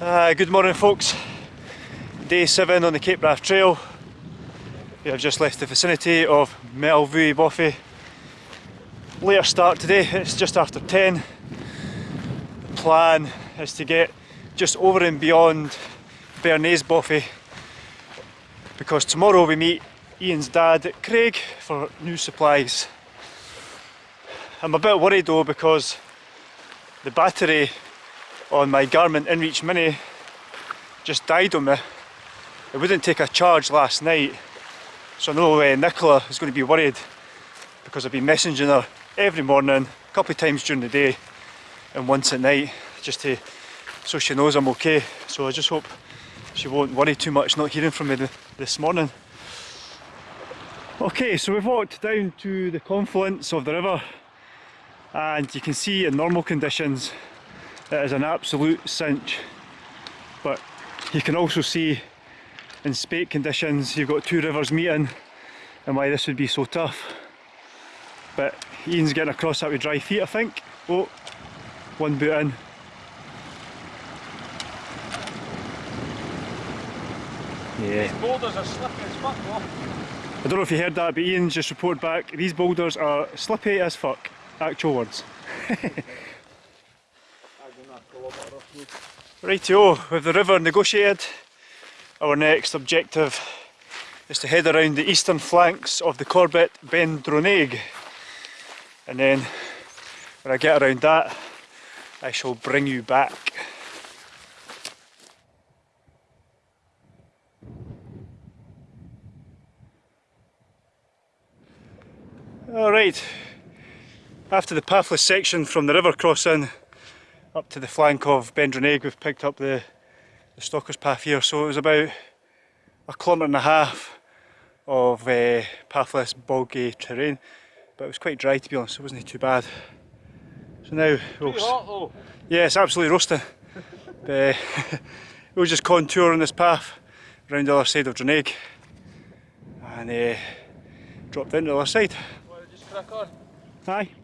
Uh, good morning folks. Day 7 on the Cape Wrath Trail. We have just left the vicinity of Maol Bhuidhe Bothy. Later start today, it's just after 10. The plan is to get just over and beyond Bearnais Bothy because tomorrow we meet Ian's dad Craig for new supplies. I'm a bit worried though because the battery on my Garmin InReach Mini just died on me. It wouldn't take a charge last night so I know uh, Nicola is going to be worried because I've been messaging her every morning, a couple of times during the day and once at night just to so she knows I'm okay. So I just hope she won't worry too much not hearing from me this morning. Okay, so we've walked down to the confluence of the river and you can see in normal conditions it is an absolute cinch but you can also see in spate conditions you've got two rivers meeting and why this would be so tough but Ian's getting across that with dry feet I think oh one boot in Yeah. These boulders are slippy as fuck though. I don't know if you heard that, but Ian's just reported back, these boulders are slippy as fuck. Actual words. Rightio, with the river negotiated, our next objective is to head around the eastern flanks of the Corbett Ben Dronaig. And then when I get around that, I shall bring you back. Alright, after the pathless section from the river crossing up to the flank of Ben Dronaig, we've picked up the, the Stalker's Path here so it was about a kilometre and a half of uh, pathless boggy terrain but it was quite dry to be honest, it wasn't too bad. So now we'll... Yeah it's absolutely roasting. uh, we'll just contour on this path around the other side of Dronaig and uh, drop down to the other side crack on? Aye.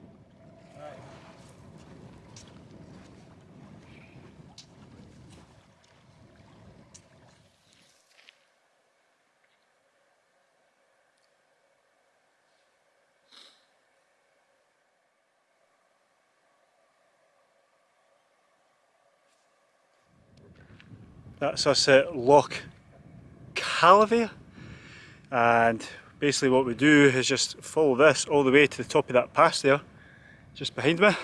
That's us at Loch Calavie and basically what we do is just follow this all the way to the top of that pass there just behind me.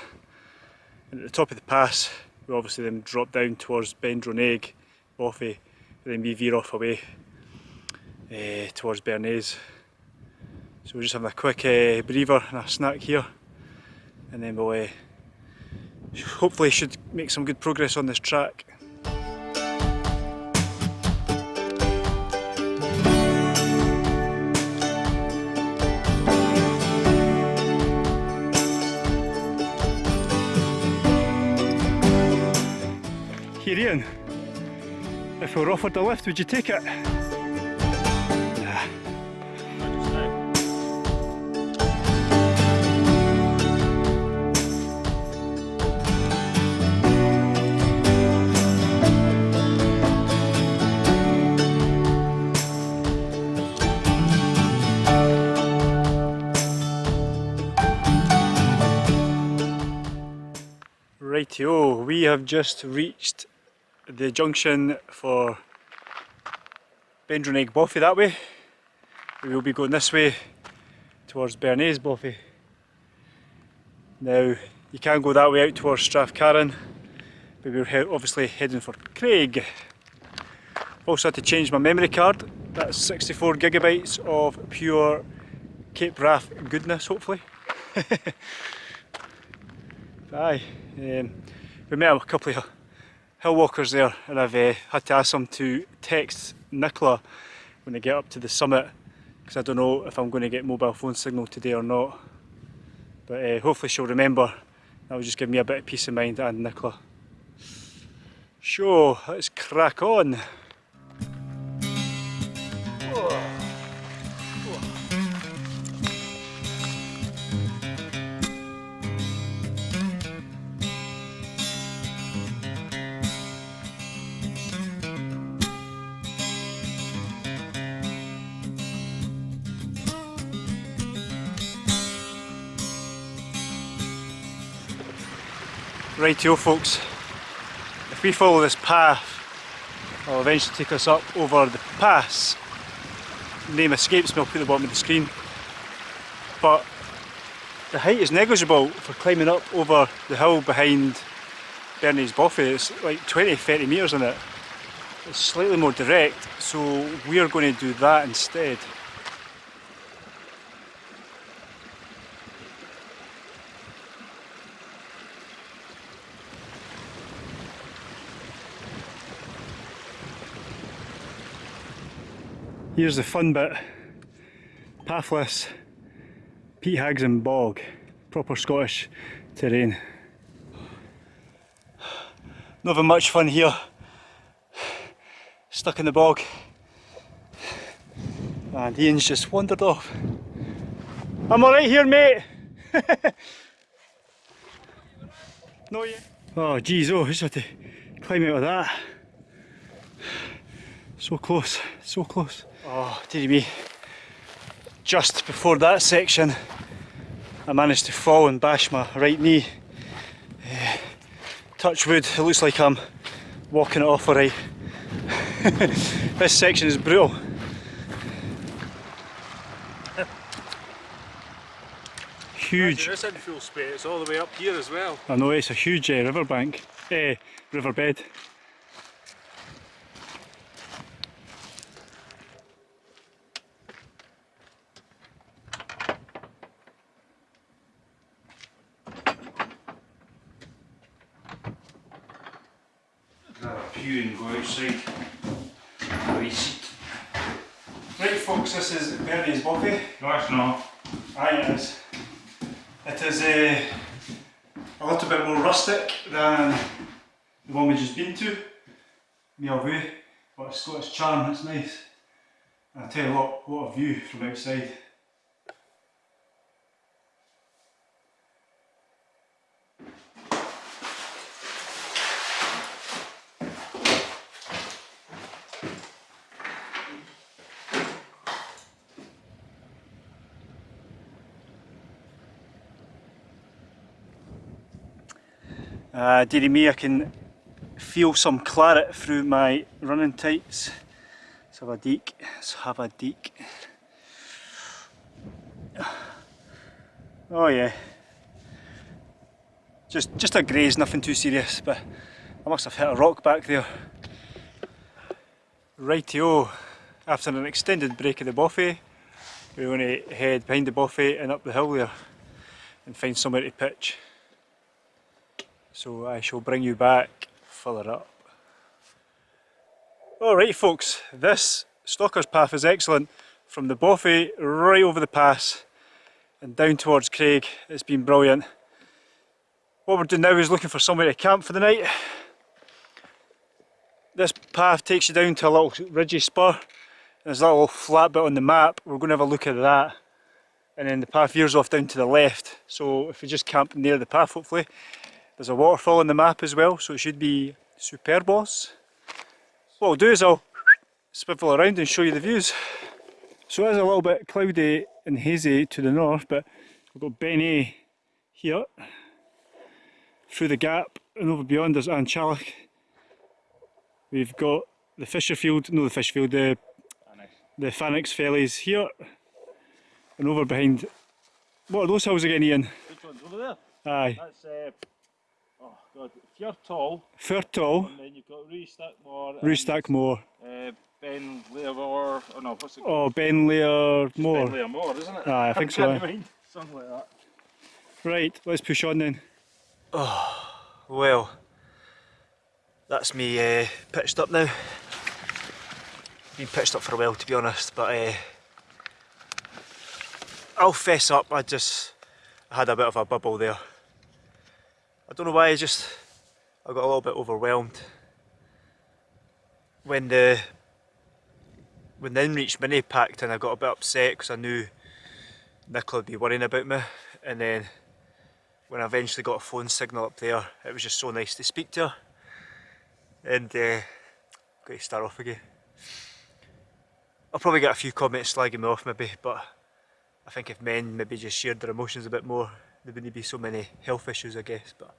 And at the top of the pass we obviously then drop down towards Ben Dronaig, Bothy and then we veer off away uh, towards Bearnais. So we're just having a quick uh, breather and a snack here. And then we'll uh, hopefully should make some good progress on this track Here Ian, if we were offered a lift, would you take it? Rightio, we have just reached the junction for Ben Bothy that way. We will be going this way towards Bearnais Bothy. Now you can go that way out towards Strathcarron but we're he obviously heading for Craig. Also had to change my memory card. That's 64 gigabytes of pure Cape Wrath goodness hopefully. Aye, um, we met a couple of hill walkers there and I've uh, had to ask them to text Nicola when I get up to the summit because I don't know if I'm going to get mobile phone signal today or not but uh, hopefully she'll remember that will just give me a bit of peace of mind and Nicola. So let's crack on. Rightio folks, if we follow this path, it'll eventually take us up over the pass. Name escapes me, I'll put the bottom of the screen. But the height is negligible for climbing up over the hill behind Bearnais Bothy. It's like 20-30 metres in it. It's slightly more direct, so we're going to do that instead. Here's the fun bit. Pathless Peat Hags and Bog. Proper Scottish terrain. Not having much fun here. Stuck in the bog. And Ian's just wandered off. I'm alright here, mate! no, yet. Oh, geez, oh, just had to climb out of that. So close, so close. Oh, dearie me. Just before that section, I managed to fall and bash my right knee. Uh, touch wood, it looks like I'm walking it off alright. this section is brutal. Huge. This in full it's all the way up here as well. I know it's a huge uh, riverbank, eh, riverbed. A pew and go outside. Have a seat. Right folks, this is Bearnais Bothy. No, it's not. Aye, it is. It is uh, a little bit more rustic than the one we've just been to, Maol Bhuidhe, but it's got its charm, it's nice. And I tell you what, what a view from outside. Uh, dearie me, I can feel some claret through my running tights. Let's have a deek, let's have a deek. Oh yeah. Just, just a graze, nothing too serious, but I must have hit a rock back there. Rightio, after an extended break of the Bothy, we're going to head behind the Bothy and up the hill there and find somewhere to pitch. So I shall bring you back further up. Alright folks, this Stalker's Path is excellent. From the Bothy right over the pass and down towards Craig. It's been brilliant. What we're doing now is looking for somewhere to camp for the night. This path takes you down to a little ridgy spur. There's a little flat bit on the map. We're going to have a look at that. And then the path veers off down to the left. So if we just camp near the path hopefully, there's a waterfall on the map as well, so it should be superbos. What I'll do is I'll swivel around and show you the views. So it is a little bit cloudy and hazy to the north, but we've got Beinn Eighe here. Through the gap and over beyond there's An Teallach. We've got the Fisherfield, no the Fisherfield, the, the Phoenix Fellies here. And over behind, what are those hills again Ian? Which one's over there? Aye. That's, uh, god, Fjortall, Firtall, and then you've got Ruadh-stac Mor. and, Ruadh-stac Mor. Uh, Ben Learmore, oh no, what's it called? Oh, Benlayer Ben Moor. Learmore, isn't it? Aye, I think so, mind. Something like that. Right, let's push on then. Oh, well, that's me uh, pitched up now. Been pitched up for a while to be honest, but uh, I'll fess up, I just had a bit of a bubble there. I don't know why, I just, I got a little bit overwhelmed. When the, when the InReach Mini packed and I got a bit upset because I knew Nicola would be worrying about me and then when I eventually got a phone signal up there it was just so nice to speak to her and uh, got to start off again. I'll probably get a few comments slagging me off maybe but I think if men maybe just shared their emotions a bit more there wouldn't be so many health issues I guess but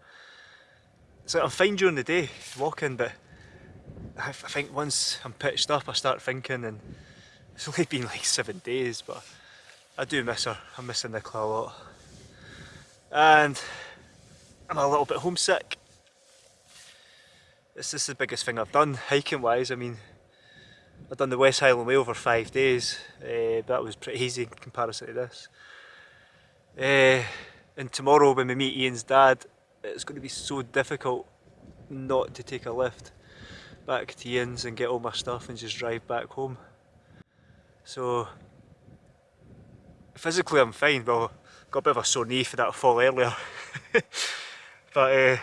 So I'm fine during the day walking, but I, I think once I'm pitched up, I start thinking, and it's only been like seven days, but I do miss her. I'm missing Nicola a lot, and I'm a little bit homesick. This, is the biggest thing I've done hiking wise. I mean, I've done the West Highland Way over five days, uh, but that was pretty easy in comparison to this. Uh, and tomorrow when we meet Ian's dad, it's going to be so difficult not to take a lift back to Ian's and get all my stuff and just drive back home. So physically I'm fine, well got a bit of a sore knee for that fall earlier. but uh,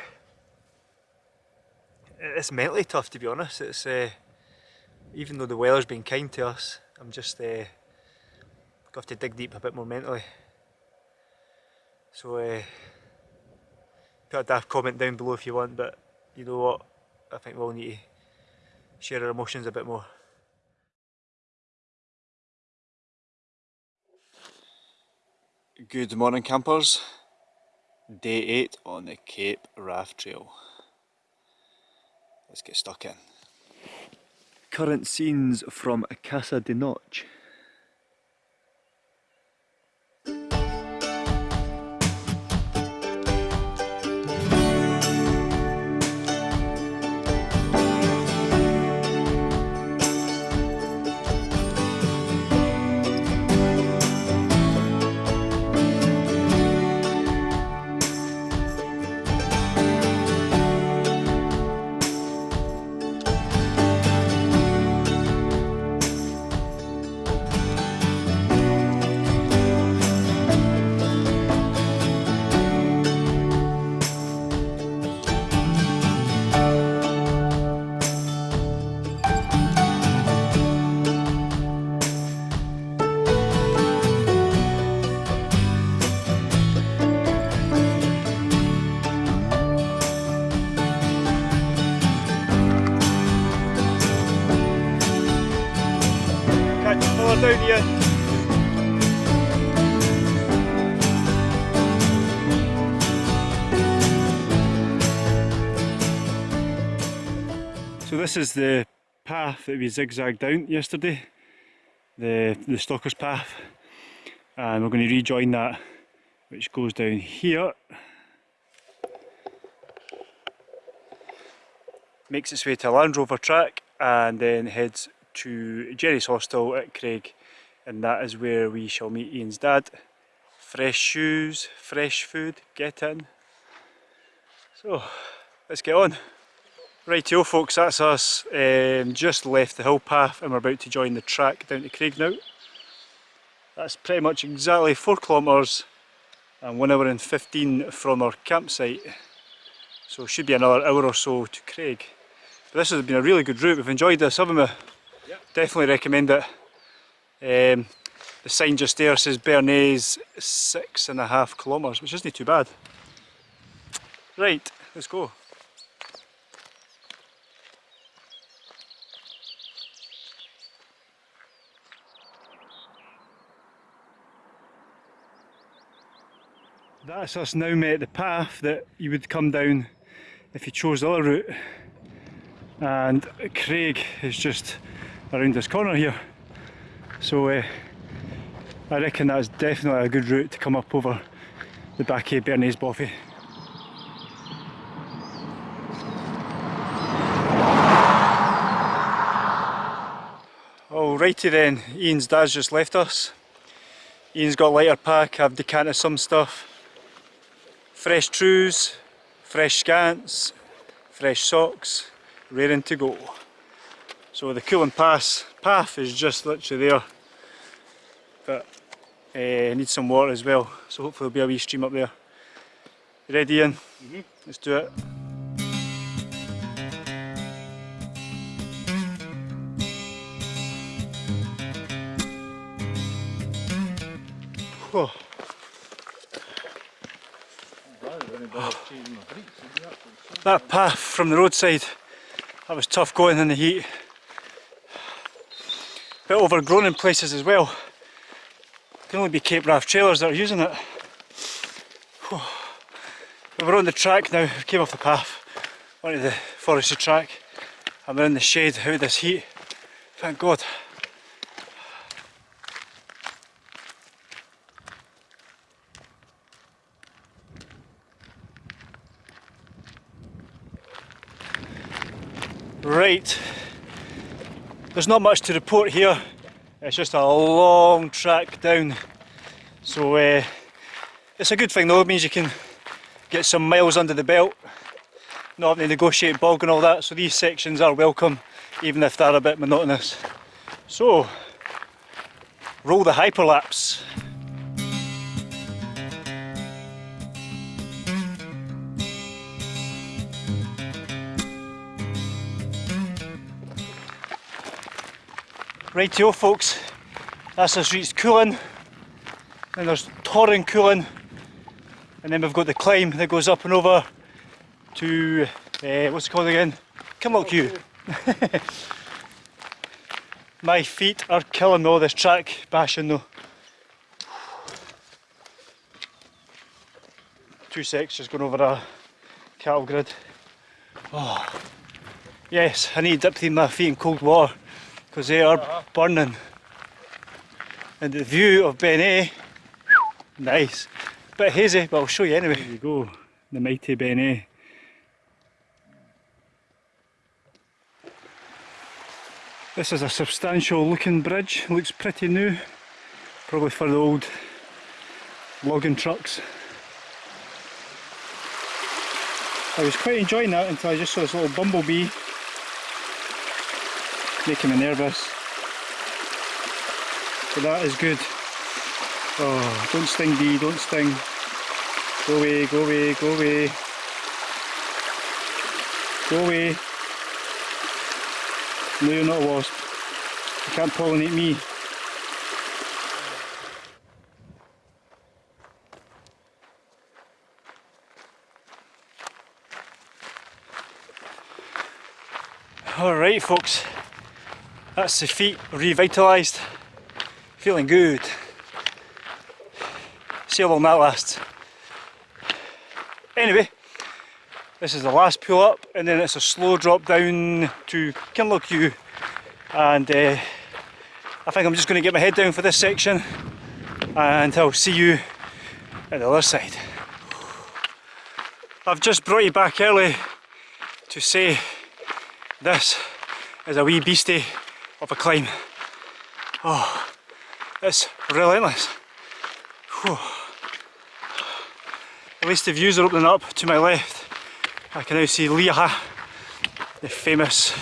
it's mentally tough to be honest. It's uh, even though the weather's been kind to us, I'm just uh, got to dig deep a bit more mentally. So uh, put a daft comment down below if you want, but you know what? I think we'll need to share our emotions a bit more. Good morning campers. Day 8 on the Cape Wrath Trail. Let's get stuck in. Current scenes from Casa de Noche. This is the path that we zigzagged down yesterday, the, the Stalker's Path, and we're going to rejoin that which goes down here. Makes its way to Land Rover track and then heads to Gerry's Hostel at Craig and that is where we shall meet Ian's dad. Fresh shoes, fresh food, get in. So, let's get on. Rightio folks, that's us. Um, just left the hill path and we're about to join the track down to Craig now. That's pretty much exactly 4 kilometres and 1 hour and 15 from our campsite. So it should be another hour or so to Craig. But this has been a really good route, we've enjoyed this, haven't we? Definitely recommend it. Um, the sign just there says Bearnais six and a half kilometres, which isn't too bad. Right, let's go. That's us now met the path that you would come down if you chose the other route. And Craig is just around this corner here. So uh, I reckon that's definitely a good route to come up over the back of Bearnais Bothy. Alrighty then, Ian's dad's just left us. Ian's got a lighter pack, I've decanted some stuff. Fresh trews, fresh scants, fresh socks, raring to go. So the Coulin Pass path is just literally there. But uh, need some water as well, so hopefully there'll be a wee stream up there. You ready Ian? Mm -hmm. Let's do it. Whew. That path from the roadside, that was tough going in the heat. A Bit overgrown in places as well. It Can only be Cape Wrath trailers that are using it. We're on the track now, came off the path. onto the forestry track and we're in the shade out of this heat. Thank God. Right, there's not much to report here, it's just a long track down. So uh, it's a good thing though, it means you can get some miles under the belt, not having to negotiate bog and all that, so these sections are welcome, even if they're a bit monotonous. So, roll the hyperlapse. Rightio folks, that's us reached Coulin, then there's Torrin Coolin, and then we've got the climb that goes up and over to, uh, what's it called again? Kinlochewe. My feet are killing me all this track bashing though. Two secs just going over a cattle grid. Oh. Yes, I need to dip my feet in cold water because they are burning. And the view of Beinn Eighe, nice. Bit hazy, but I'll show you anyway. There you go, the mighty Beinn Eighe. This is a substantial looking bridge, looks pretty new. Probably for the old logging trucks. I was quite enjoying that until I just saw this little bumblebee making me nervous. So that is good. Oh, don't sting bee, don't sting. Go away, go away, go away. Go away. No, you're not a wasp. You can't pollinate me. Alright folks, that's the feet revitalised. Feeling good. See how long that lasts. Anyway, this is the last pull up and then it's a slow drop down to Kinlochewe and uh, I think I'm just going to get my head down for this section and I'll see you at the other side. I've just brought you back early to say this is a wee beastie of a climb. Oh, it's relentless. Whew. At least the views are opening up to my left. I can now see Liathach, the famous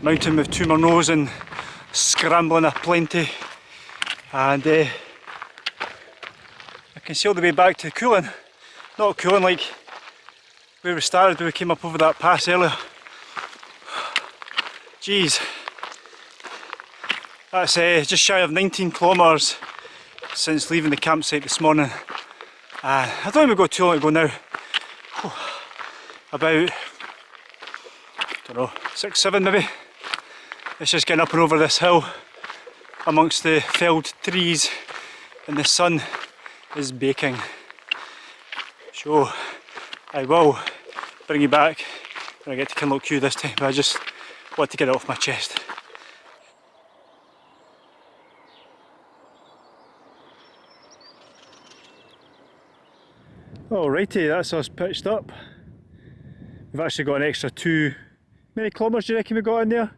mountain with two more nose and scrambling a plenty. And uh, I can see all the way back to Coulin. Not Coulin like where we started when we came up over that pass earlier. Jeez. That's uh, just shy of 19 kilometres since leaving the campsite this morning. Uh, I don't think we've got too long to go now. Whew. About, don't know, six, seven maybe. It's just getting up and over this hill amongst the felled trees and the sun is baking. So I will bring you back when I get to Kinlochewe this time, but I just want to get it off my chest. Alrighty, that's us pitched up. We've actually got an extra two, many kilometres do you reckon we got in there?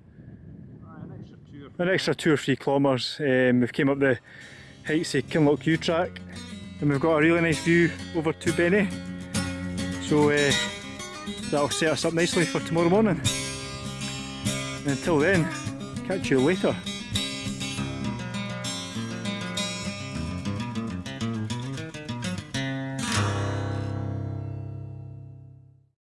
an extra two or three kilometres. Um, we've came up the heights of Kinlochewe track and we've got a really nice view over to Benny. So uh, that'll set us up nicely for tomorrow morning. And until then, catch you later.